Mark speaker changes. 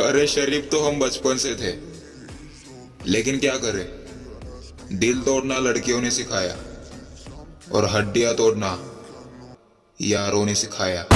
Speaker 1: अरे शरीफ तो हम बचपन से थे। लेकिन क्या करें? दिल तोड़ना लड़कियों ने सिखाया और हड्डियाँ तोड़ना यारों ने सिखाया।